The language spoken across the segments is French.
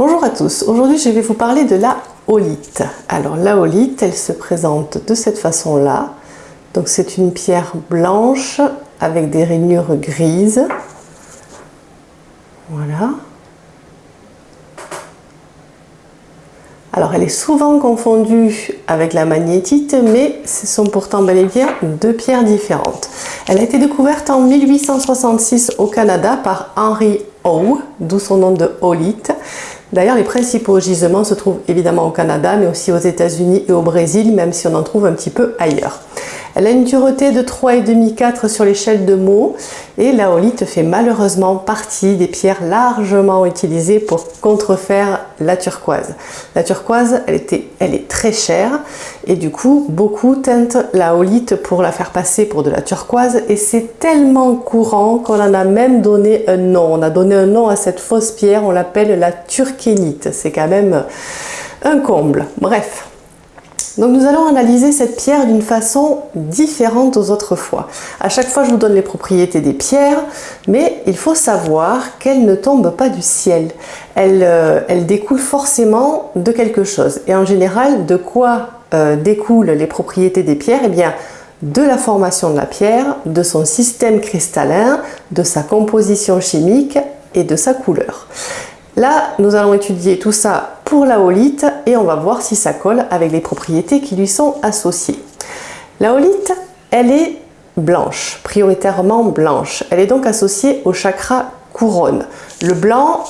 Bonjour à tous, aujourd'hui je vais vous parler de la holite. Alors la holite, elle se présente de cette façon-là. Donc c'est une pierre blanche avec des rainures grises. Voilà. Alors elle est souvent confondue avec la magnétite, mais ce sont pourtant bel et bien deux pierres différentes. Elle a été découverte en 1866 au Canada par Henry Howe, d'où son nom de holite. D'ailleurs, les principaux gisements se trouvent évidemment au Canada, mais aussi aux États-Unis et au Brésil, même si on en trouve un petit peu ailleurs. Elle a une dureté de 3,5-4 sur l'échelle de Mohs et la holite fait malheureusement partie des pierres largement utilisées pour contrefaire la turquoise. La turquoise, elle, était, elle est très chère et du coup, beaucoup teintent la holite pour la faire passer pour de la turquoise et c'est tellement courant qu'on en a même donné un nom. On a donné un nom à cette fausse pierre, on l'appelle la turkénite. C'est quand même un comble. Bref, donc nous allons analyser cette pierre d'une façon différente aux autres fois. À chaque fois, je vous donne les propriétés des pierres, mais il faut savoir qu'elles ne tombent pas du ciel. Elles, euh, découlent forcément de quelque chose. Et en général, de quoi euh, découlent les propriétés des pierres? Eh bien, de la formation de la pierre, de son système cristallin, de sa composition chimique et de sa couleur. Là, nous allons étudier tout ça pour la et on va voir si ça colle avec les propriétés qui lui sont associées. La holite, elle est blanche, prioritairement blanche. Elle est donc associée au chakra couronne. Le blanc,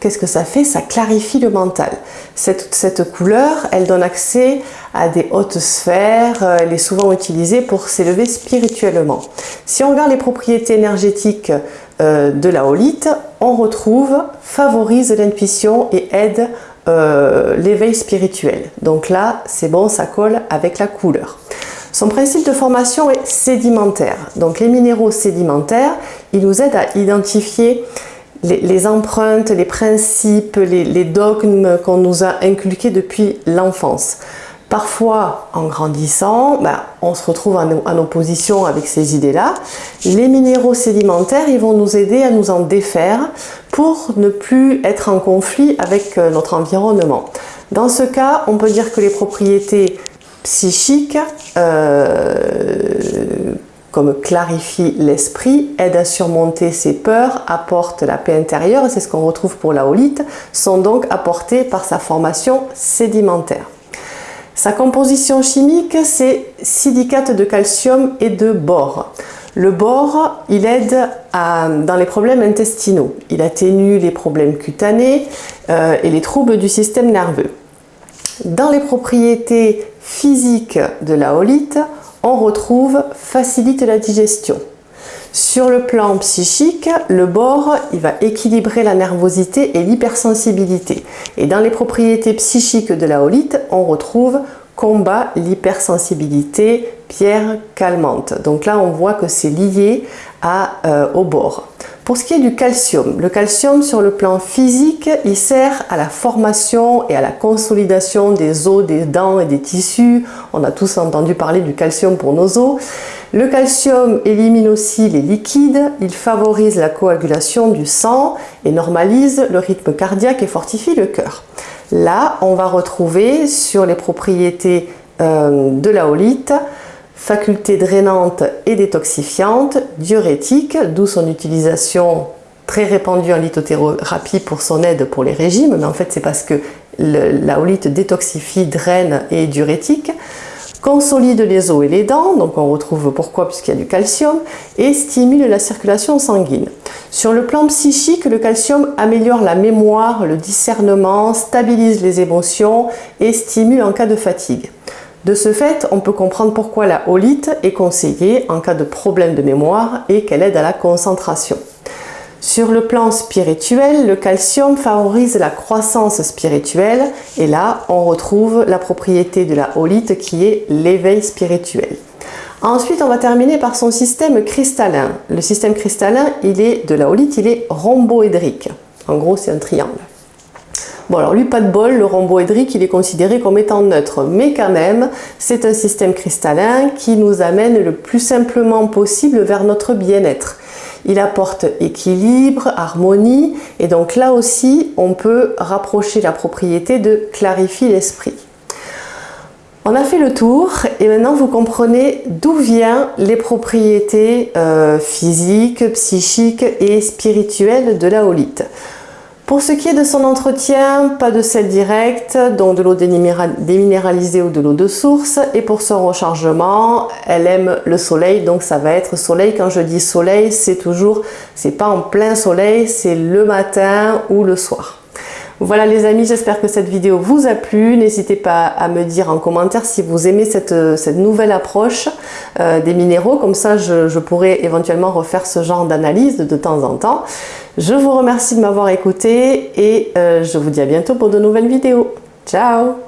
qu'est-ce que ça fait? Ça clarifie le mental. Cette, couleur, elle donne accès à des hautes sphères, elle est souvent utilisée pour s'élever spirituellement. Si on regarde les propriétés énergétiques euh, de la holite, on retrouve favorise l'intuition et aide euh, l'éveil spirituel. Donc là, c'est bon, ça colle avec la couleur. Son principe de formation est sédimentaire. Donc les minéraux sédimentaires, ils nous aident à identifier les, empreintes, les principes, les dogmes qu'on nous a inculqués depuis l'enfance. Parfois, en grandissant, ben, on se retrouve en, opposition avec ces idées-là. Les minéraux sédimentaires, ils vont nous aider à nous en défaire pour ne plus être en conflit avec euh, notre environnement. Dans ce cas, on peut dire que les propriétés psychiques, euh, comme clarifient l'esprit, aident à surmonter ses peurs, apportent la paix intérieure, c'est ce qu'on retrouve pour la holite, sont donc apportées par sa formation sédimentaire. Sa composition chimique, c'est silicate de calcium et de bore. Le bore, il aide dans les problèmes intestinaux. Il atténue les problèmes cutanés euh, et les troubles du système nerveux. Dans les propriétés physiques de la holite, on retrouve facilite la digestion, sur le plan psychique, le bore il va équilibrer la nervosité et l'hypersensibilité. Et dans les propriétés psychiques de la holite, on retrouve combat l'hypersensibilité, pierre calmante. Donc là, on voit que c'est lié euh, au bore. Pour ce qui est du calcium, le calcium sur le plan physique, il sert à la formation et à la consolidation des os, des dents et des tissus. On a tous entendu parler du calcium pour nos os. Le calcium élimine aussi les liquides, il favorise la coagulation du sang et normalise le rythme cardiaque et fortifie le cœur. Là, on va retrouver sur les propriétés euh, de la holite faculté drainante et détoxifiante, diurétique, d'où son utilisation très répandue en lithothérapie pour son aide pour les régimes, mais en fait c'est parce que la holite détoxifie, draine et diurétique, consolide les os et les dents, donc on retrouve pourquoi puisqu'il y a du calcium, et stimule la circulation sanguine. Sur le plan psychique, le calcium améliore la mémoire, le discernement, stabilise les émotions et stimule en cas de fatigue. De ce fait, on peut comprendre pourquoi la holite est conseillée en cas de problème de mémoire et qu'elle aide à la concentration. Sur le plan spirituel, le calcium favorise la croissance spirituelle et là, on retrouve la propriété de la holite qui est l'éveil spirituel. Ensuite, on va terminer par son système cristallin. Le système cristallin, il est de la holite, il est rhomboédrique. En gros, c'est un triangle. Bon alors lui pas de bol, le rhomboédrique il est considéré comme étant neutre, mais quand même c'est un système cristallin qui nous amène le plus simplement possible vers notre bien-être. Il apporte équilibre, harmonie et donc là aussi on peut rapprocher la propriété de clarifie l'esprit. On a fait le tour et maintenant vous comprenez d'où viennent les propriétés euh, physiques, psychiques et spirituelles de la holite. Pour ce qui est de son entretien, pas de sel direct, donc de l'eau déminéralisée ou de l'eau de source. Et pour son rechargement, elle aime le soleil, donc ça va être soleil. Quand je dis soleil, c'est toujours, c'est pas en plein soleil, c'est le matin ou le soir. Voilà les amis, j'espère que cette vidéo vous a plu. N'hésitez pas à me dire en commentaire si vous aimez cette, nouvelle approche euh, des minéraux. Comme ça, je, pourrais éventuellement refaire ce genre d'analyse de temps en temps. Je vous remercie de m'avoir écouté et euh, je vous dis à bientôt pour de nouvelles vidéos. Ciao